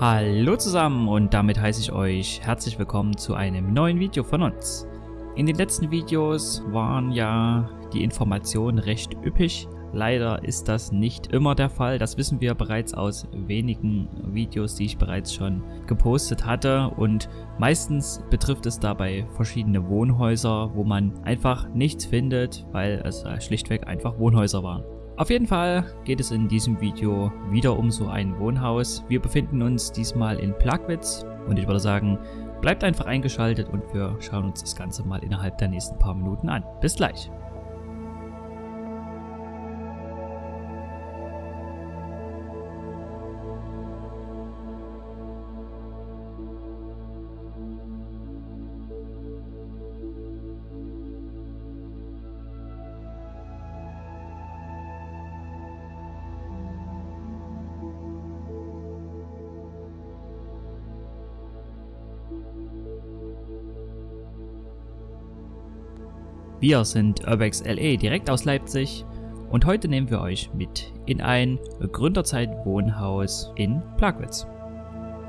Hallo zusammen und damit heiße ich euch herzlich willkommen zu einem neuen Video von uns. In den letzten Videos waren ja die Informationen recht üppig. Leider ist das nicht immer der Fall, das wissen wir bereits aus wenigen Videos, die ich bereits schon gepostet hatte und meistens betrifft es dabei verschiedene Wohnhäuser, wo man einfach nichts findet, weil es schlichtweg einfach Wohnhäuser waren. Auf jeden Fall geht es in diesem Video wieder um so ein Wohnhaus. Wir befinden uns diesmal in Plagwitz und ich würde sagen, bleibt einfach eingeschaltet und wir schauen uns das Ganze mal innerhalb der nächsten paar Minuten an. Bis gleich! Wir sind Urbex LE direkt aus Leipzig und heute nehmen wir euch mit in ein Gründerzeit-Wohnhaus in Plagwitz.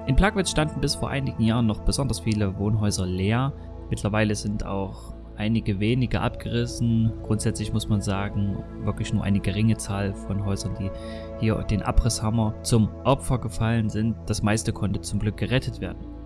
In Plagwitz standen bis vor einigen Jahren noch besonders viele Wohnhäuser leer. Mittlerweile sind auch einige wenige abgerissen. Grundsätzlich muss man sagen, wirklich nur eine geringe Zahl von Häusern, die hier den Abrisshammer zum Opfer gefallen sind. Das meiste konnte zum Glück gerettet werden.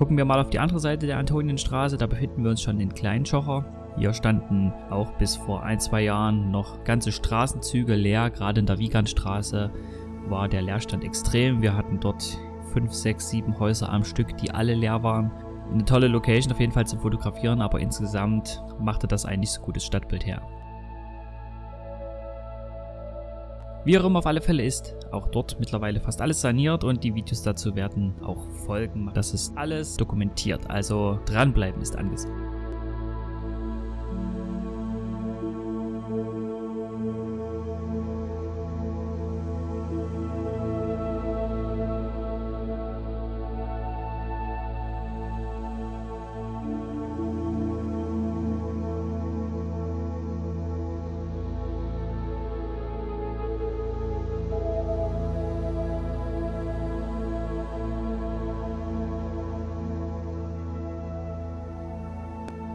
Gucken wir mal auf die andere Seite der Antonienstraße, da befinden wir uns schon in Kleinschocher. Hier standen auch bis vor ein, zwei Jahren noch ganze Straßenzüge leer. Gerade in der Wiegandstraße war der Leerstand extrem. Wir hatten dort 5, 6, 7 Häuser am Stück, die alle leer waren. Eine tolle Location auf jeden Fall zum Fotografieren, aber insgesamt machte das ein nicht so gutes Stadtbild her. Wie auch immer auf alle Fälle ist auch dort mittlerweile fast alles saniert und die Videos dazu werden auch folgen. Das ist alles dokumentiert, also dranbleiben ist angesagt.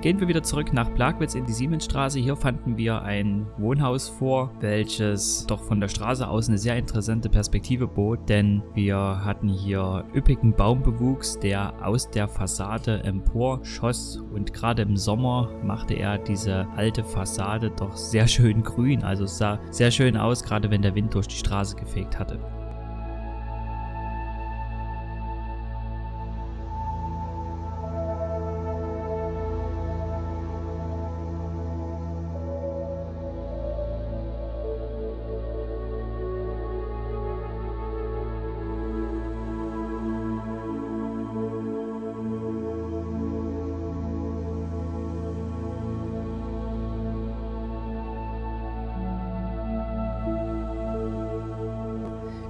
Gehen wir wieder zurück nach Plagwitz in die Siemensstraße. Hier fanden wir ein Wohnhaus vor, welches doch von der Straße aus eine sehr interessante Perspektive bot, denn wir hatten hier üppigen Baumbewuchs, der aus der Fassade empor schoss und gerade im Sommer machte er diese alte Fassade doch sehr schön grün, also es sah sehr schön aus, gerade wenn der Wind durch die Straße gefegt hatte.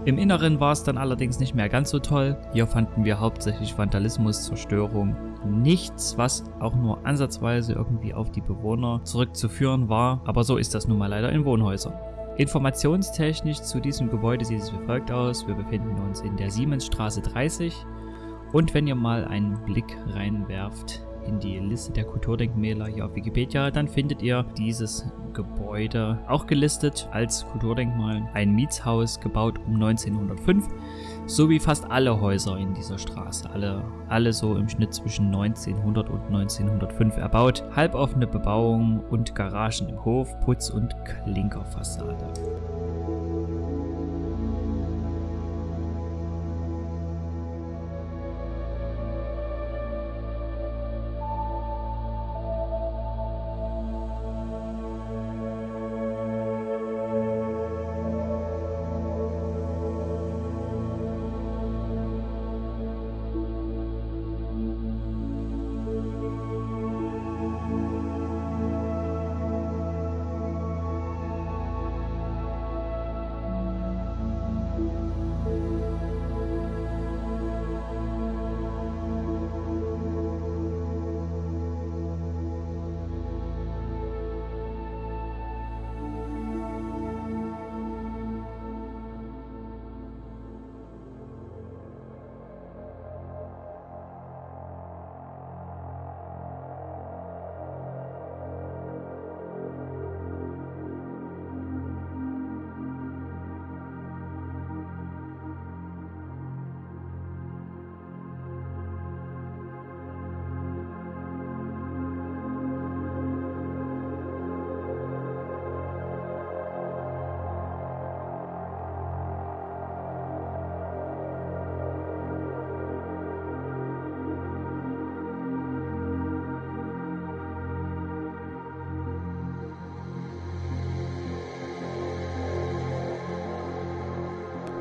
Im Inneren war es dann allerdings nicht mehr ganz so toll. Hier fanden wir hauptsächlich Vandalismus, Zerstörung. Nichts, was auch nur ansatzweise irgendwie auf die Bewohner zurückzuführen war, aber so ist das nun mal leider in Wohnhäusern. Informationstechnisch zu diesem Gebäude sieht es wie folgt aus. Wir befinden uns in der Siemensstraße 30 und wenn ihr mal einen Blick reinwerft in die Liste der Kulturdenkmäler hier auf Wikipedia, dann findet ihr dieses Gebäude auch gelistet als Kulturdenkmal. Ein Mietshaus gebaut um 1905, so wie fast alle Häuser in dieser Straße. Alle, alle so im Schnitt zwischen 1900 und 1905 erbaut. Halboffene Bebauung und Garagen im Hof, Putz- und Klinkerfassade.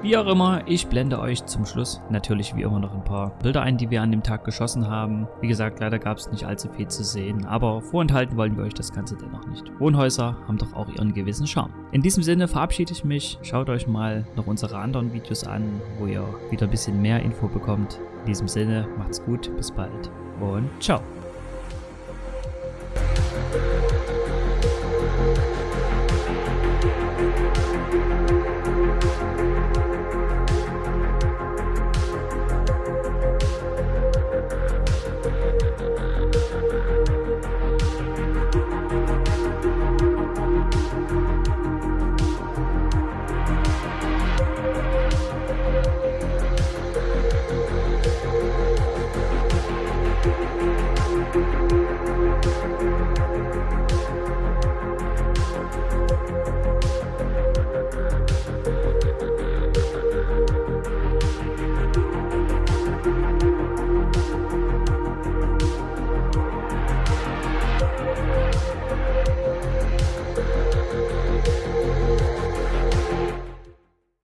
Wie auch immer, ich blende euch zum Schluss natürlich wie immer noch ein paar Bilder ein, die wir an dem Tag geschossen haben. Wie gesagt, leider gab es nicht allzu viel zu sehen, aber vorenthalten wollen wir euch das Ganze dennoch nicht. Wohnhäuser haben doch auch ihren gewissen Charme. In diesem Sinne verabschiede ich mich. Schaut euch mal noch unsere anderen Videos an, wo ihr wieder ein bisschen mehr Info bekommt. In diesem Sinne, macht's gut, bis bald und ciao.